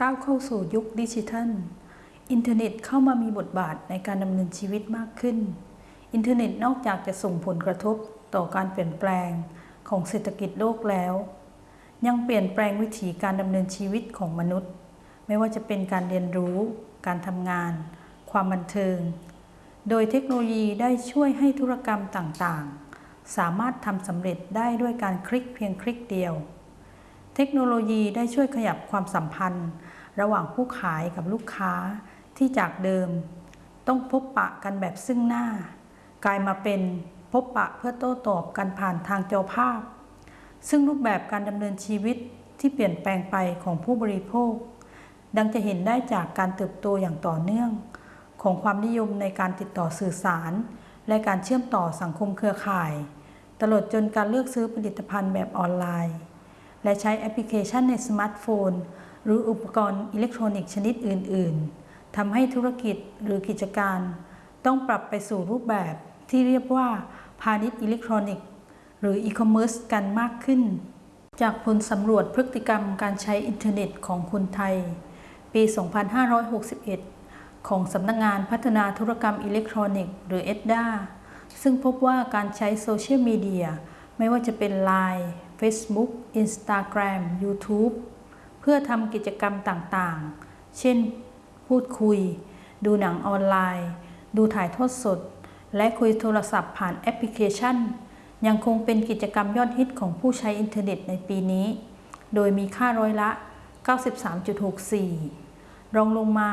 ก้าวเข้าสู่ยุคดิจิทัล อินเทอร์เน็ตเข้ามามีบทบาทในการดำเนินชีวิตมากขึ้น อินเทอร์เน็ตนอกจากจะส่งผลกระทบต่อการเปลี่ยนแปลงของเศรษฐกิจโลกแล้ว ยังเปลี่ยนแปลงวิถีการดำเนินชีวิตของมนุษย์ ไม่ว่าจะเป็นการเรียนรู้ การทำงาน ความบันเทิง โดยเทคโนโลยีได้ช่วยให้ธุรกรรมต่างๆ สามารถทำสำเร็จได้ด้วยการคลิกเพียงคลิกเดียว เทคโนโลยีได้ช่วยขยับความสัมพันธ์ ระหว่างผู้ขายกับลูกค้าที่จากเดิม ต้องพบปะกันแบบซึ่งหน้า กลายมาเป็นพบปะเพื่อโต้ตอบกันผ่านทางจอภาพ ซึ่งรูปแบบการดำเนินชีวิตที่เปลี่ยนแปลงไปของผู้บริโภค ดังจะเห็นได้จากการเติบโตอย่างต่อเนื่อง ของความนิยมในการติดต่อสื่อสาร และการเชื่อมต่อสังคมเครือข่าย ตลอดจนการเลือกซื้อผลิตภัณฑ์แบบออนไลน์ และใช้แอปพลิเคชันในสมาร์ทโฟน หรืออุปกรณ์อิเล็กทรอนิกส์ชนิดอื่น ๆทำให้ธุรกิจหรือกิจการ ต้องปรับไปสู่รูปแบบที่เรียกว่าพาณิชย์อิเล็กทรอนิกส์หรืออีคอมเมิร์ซกันมากขึ้น จากผลสำรวจพฤติกรรมการใช้อินเทอร์เน็ตของคนไทย ปี 2561 ของสำนักงงานพัฒนาธุรกรรมอิเล็กทรอนิกส์หรือ ETDA ซึ่งพบว่าการใช้โซเชียลมีเดียไม่ว่าจะเป็น Line Facebook Instagram YouTube เพื่อทำกิจกรรมต่างๆ เช่น พูดคุย ดูหนังออนไลน์ ดูถ่ายทอดสด และคุยโทรศัพท์ผ่านแอปพลิเคชัน ยังคงเป็นกิจกรรมยอดฮิตของผู้ใช้อินเทอร์เน็ตในปีนี้ โดยมีค่าร้อยละ 93.64 รองลงมา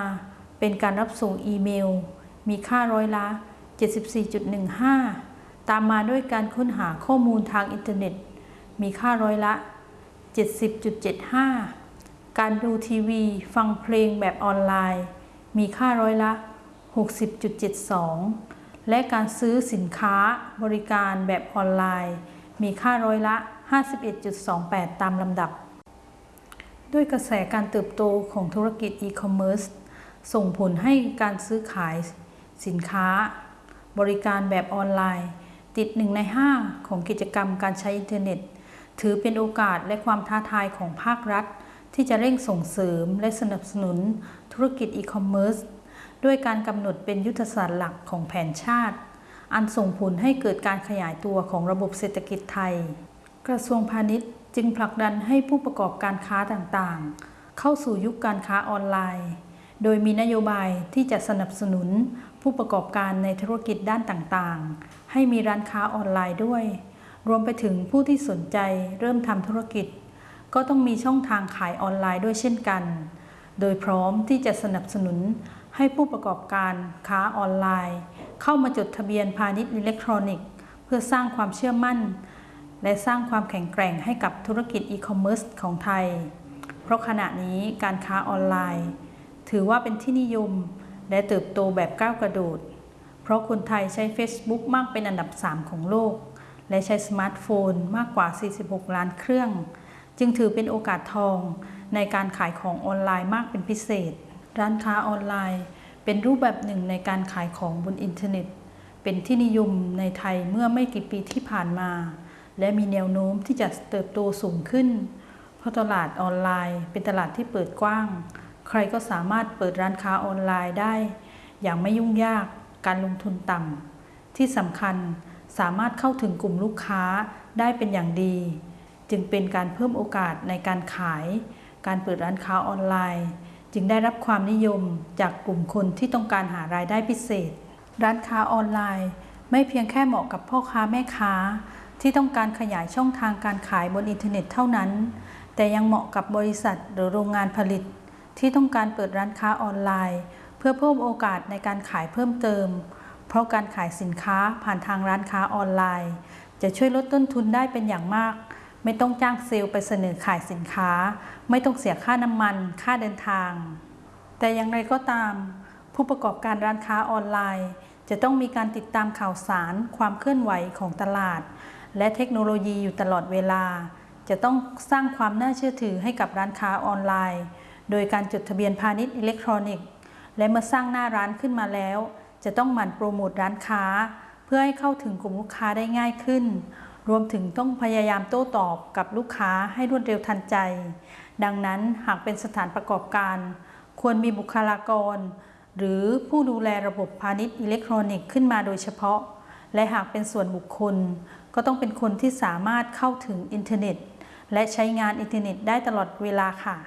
เป็นการรับส่งอีเมล มีค่าร้อยละ 74.15 ตามมาด้วยการค้นหาข้อมูลทางอินเทอร์เน็ต มีค่าร้อยละ 70.75 การดูทีวีฟังเพลงแบบออนไลน์ มีค่าร้อยละ 60.72 และการซื้อสินค้าบริการแบบออนไลน์ มีค่าร้อยละ 51.28 ตามลำดับ ด้วยกระแสการเติบโตของธุรกิจอีคอมเมิร์ซส่งผลให้การซื้อขายสินค้า บริการแบบออนไลน์ ติดหนึ่งในห้าของกิจกรรมการใช้อินเทอร์เน็ต ถือเป็นโอกาสและความท้าทายของภาครัฐ ที่จะเร่งส่งเสริมและสนับสนุนธุรกิจอีคอมเมิร์ซด้วยการกำหนดเป็นยุทธศาสตร์หลักของแผนชาติ อันส่งผลให้เกิดการขยายตัวของระบบเศรษฐกิจไทย กระทรวงพาณิชย์จึงผลักดันให้ผู้ประกอบการค้าต่างๆ เข้าสู่ยุคการค้าออนไลน์ โดยมีนโยบายที่จะสนับสนุนผู้ประกอบการในธุรกิจด้านต่างๆ ให้มีร้านค้าออนไลน์ด้วย รวมไปถึงผู้ที่สนใจเริ่มทำธุรกิจ ก็ต้องมีช่องทางขายออนไลน์ด้วยเช่นกัน โดยพร้อมที่จะสนับสนุนให้ผู้ประกอบการค้าออนไลน์ เข้ามาจดทะเบียนพาณิชย์อิเล็กทรอนิกส์ เพื่อสร้างความเชื่อมั่น และสร้างความแข็งแกร่งให้กับธุรกิจอีคอมเมิร์ซของไทย เพราะขณะนี้การค้าออนไลน์ ถือว่าเป็นที่นิยมและเติบโตแบบก้าวกระโดด เพราะคนไทยใช้ Facebook มากเป็นอันดับ 3 ของโลก และใช้สมาร์ทโฟนมากกว่า 46 ล้านเครื่อง จึงถือเป็นโอกาสทองในการขายของออนไลน์มากเป็นพิเศษ ร้านค้าออนไลน์ เป็นรูปแบบหนึ่งในการขายของบนอินเทอร์เน็ต เป็นที่นิยมในไทยเมื่อไม่กี่ปีที่ผ่านมา และมีแนวโน้มที่จะเติบโตสูงขึ้น เพราะตลาดออนไลน์ เป็นตลาดที่เปิดกว้าง ใครก็สามารถเปิดร้านค้าออนไลน์ได้ อย่างไม่ยุ่งยาก การลงทุนต่ำที่สำคัญ สามารถเข้าถึงกลุ่มลูกค้าได้เป็นอย่างดี จึงเป็นการเพิ่มโอกาสในการขาย การเปิดร้านค้าออนไลน์ จึงได้รับความนิยมจากกลุ่มคนที่ต้องการหารายได้พิเศษ ร้านค้าออนไลน์ ไม่เพียงแค่เหมาะกับพ่อค้าแม่ค้า ที่ต้องการขยายช่องทางการขายบนอินเทอร์เน็ตเท่านั้น แต่ยังเหมาะกับบริษัทหรือโรงงานผลิต ที่ต้องการเปิดร้านค้าออนไลน์ เพื่อเพิ่มโอกาสในการขายเพิ่มเติม เพราะการขายสินค้าผ่านทางร้านค้าออนไลน์ จะช่วยลดต้นทุนได้เป็นอย่างมาก ไม่ต้องจ้างเซลล์ไปเสนอขายสินค้า ไม่ต้องเสียค่าน้ำมัน ค่าเดินทาง แต่อย่างไรก็ตาม ผู้ประกอบการร้านค้าออนไลน์ จะต้องมีการติดตามข่าวสาร ความเคลื่อนไหวของตลาด และเทคโนโลยีอยู่ตลอดเวลา จะต้องสร้างความน่าเชื่อถือให้กับร้านค้าออนไลน์ โดยการจดทะเบียนพาณิชย์อิเล็กทรอนิกส์ และเมื่อสร้างหน้าร้านขึ้นมาแล้ว จะต้องหมั่นโปรโมทร้านค้า เพื่อให้เข้าถึงกลุ่มลูกค้าได้ง่ายขึ้น รวมถึงต้องพยายามโต้ตอบกับลูกค้าให้รวดเร็วทันใจ ดังนั้นหากเป็นสถานประกอบการ ควรมีบุคลากร หรือผู้ดูแลระบบพาณิชย์อิเล็กทรอนิกส์ขึ้นมาโดยเฉพาะ และหากเป็นส่วนบุคคล ก็ต้องเป็นคนที่สามารถเข้าถึงอินเทอร์เน็ต และใช้งานอินเทอร์เน็ตได้ตลอดเวลาค่ะ